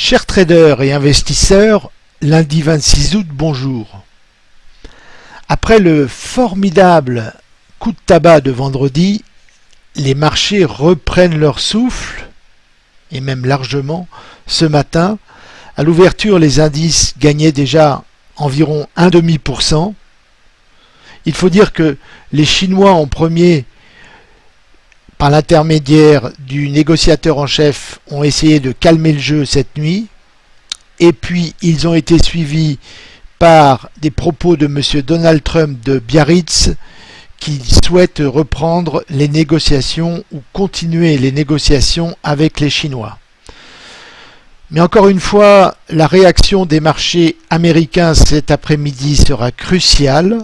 Chers traders et investisseurs, lundi 26 août, bonjour. Après le formidable coup de tabac de vendredi, les marchés reprennent leur souffle, et même largement, ce matin. À l'ouverture, les indices gagnaient déjà environ 1,5%. Il faut dire que les Chinois en premier par l'intermédiaire du négociateur en chef, ont essayé de calmer le jeu cette nuit. Et puis, ils ont été suivis par des propos de M. Donald Trump de Biarritz qui souhaite reprendre les négociations ou continuer les négociations avec les Chinois. Mais encore une fois, la réaction des marchés américains cet après-midi sera cruciale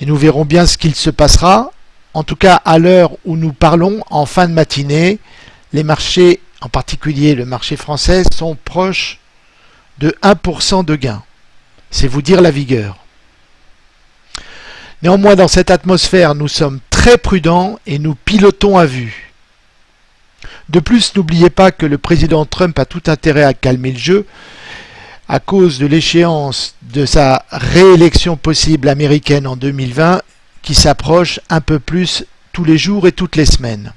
et nous verrons bien ce qu'il se passera en tout cas à l'heure où nous parlons, en fin de matinée, les marchés, en particulier le marché français, sont proches de 1% de gain. C'est vous dire la vigueur. Néanmoins, dans cette atmosphère, nous sommes très prudents et nous pilotons à vue. De plus, n'oubliez pas que le président Trump a tout intérêt à calmer le jeu à cause de l'échéance de sa réélection possible américaine en 2020 s'approche un peu plus tous les jours et toutes les semaines.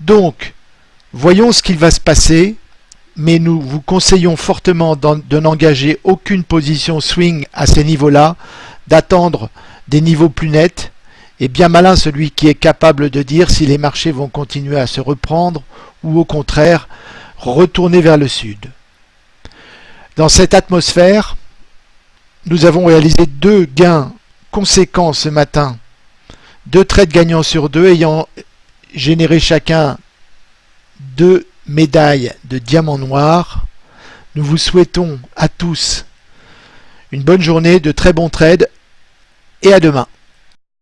Donc, voyons ce qu'il va se passer, mais nous vous conseillons fortement de n'engager aucune position swing à ces niveaux-là, d'attendre des niveaux plus nets, et bien malin celui qui est capable de dire si les marchés vont continuer à se reprendre ou au contraire retourner vers le sud. Dans cette atmosphère, nous avons réalisé deux gains conséquent ce matin, deux trades gagnants sur deux ayant généré chacun deux médailles de diamant noir. Nous vous souhaitons à tous une bonne journée, de très bons trades et à demain.